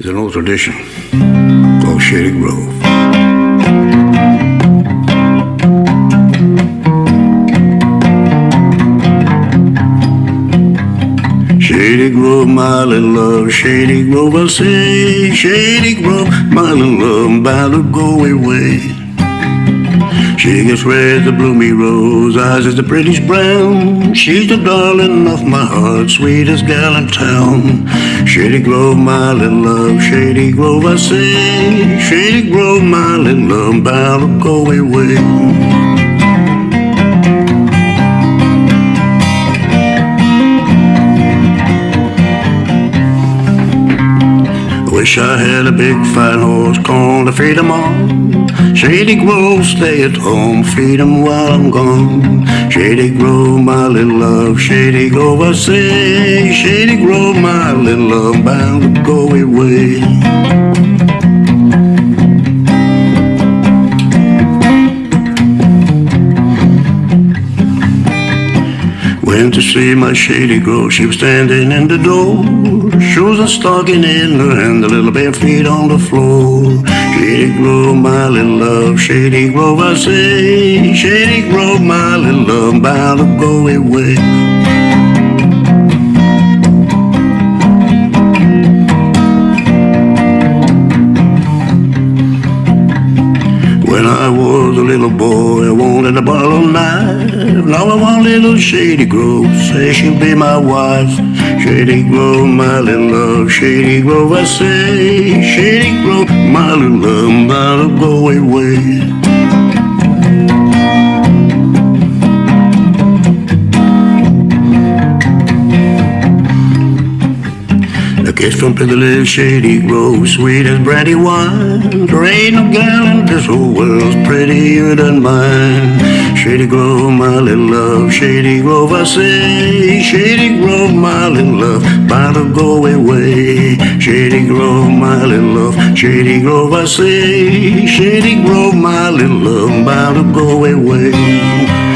is an old tradition called Shady Grove. Shady Grove, my little love, Shady Grove, I say, Shady Grove, my little love, by the go away. She gets red, the bloomy rose, eyes as the prettiest brown. She's the darling of my heart, sweetest gal in town. Shady Grove, my little love, Shady Grove, I say. Shady Grove, my little love, bound to go away. Wish I had a big fine horse, to feed 'em all. Shady Grove, stay at home, feed feed 'em while I'm gone. Shady Grove, my little love, Shady Grove, I say. Shady Grove, my little love, bound to go away. Went to see my Shady Grove, she was standing in the door. Shoes and stocking in her hand, the little bare feet on the floor. Shady Grove, my little love, Shady Grove, I say. Shady Grove, my little love, bound to go away. Little boy, I wanted a Barlow knife. Now I want little Shady Grove, say she'll be my wife. Shady Grove, my little love, Shady Grove, I say. Shady A kiss from the little shady grove, sweet as brandy wine. There ain't no gal in this whole world's prettier than mine. Shady Grove, my little love, Shady Grove, I say. Shady Grove, my little love, bound to go away. Shady Grove, my little love, Shady Grove, I say. Shady Grove, my little love, bound to go away.